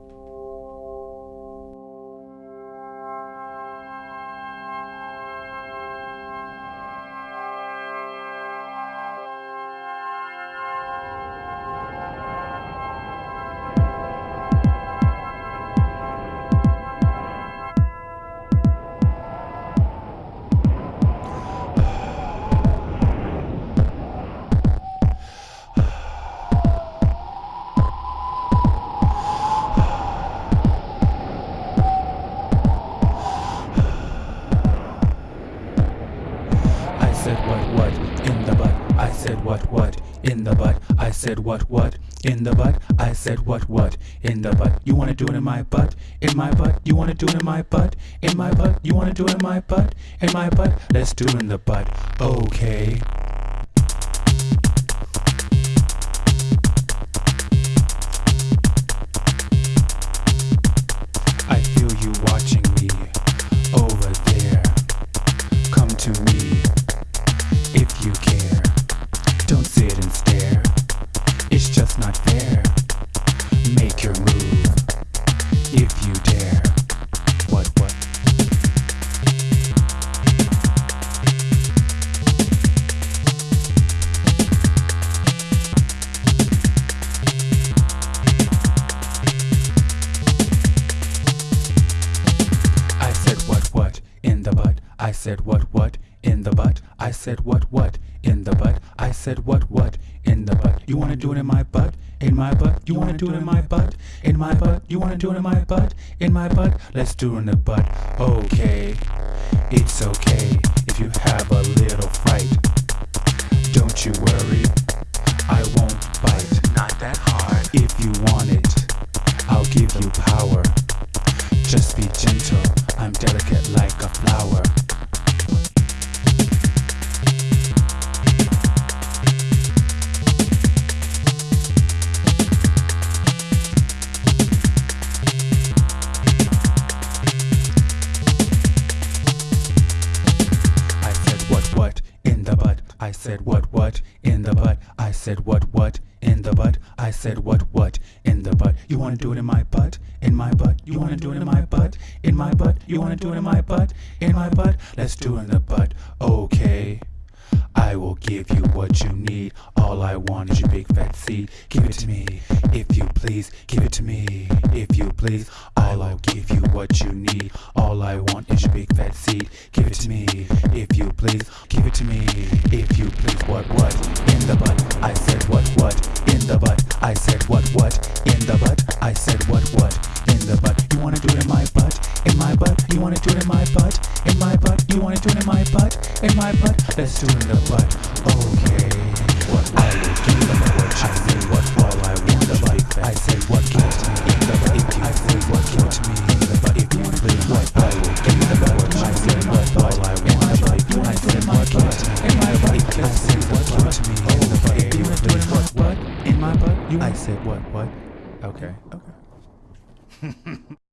I said what what in the butt. I said what what in the butt. I said what what in the butt. I said what what in the butt. You wanna do it in my butt? In my butt? You wanna do it in my butt? In my butt? You wanna do it in my butt? In my butt? Let's do it in the butt. Okay. Not fair. Make your move if you dare. What, what? I said what what in the butt. I said what what in the butt. I said what what in the butt. I said what what. You wanna do it in my butt? In my butt? You wanna do it in my butt? In my butt? You wanna do it in my butt? In my butt? Let's do it in the butt. Okay. It's okay if you have a little fright. Don't you worry. I won't bite. Not that hard. If you want it, I'll give you power. Just be gentle, I'm delicate like a flower. I said what what in the butt. I said what what in the butt. I said what what in the butt. You wanna do it in my butt? In my butt? You wanna do it in my butt? In my butt? You wanna do it in my butt? In my butt? Let's do it in the butt. Okay. I will give you what you need. All I want is your big fat seed. Give it to me, if you please. Give it to me, if you please. All I'll give you what you need. All I want is your big fat seed. Give it to me, if you please. Give it to me, if you please. What what in the butt? I said what what in the butt. I said what what in the butt. I said what what in the butt. You wanna do it in my butt? In my butt? You wanna do it in my butt? In my butt? You wanna do it in my butt? In my butt? Let's do it in the butt. Okay. What I will give you what I say what You I said what what. Okay. Okay.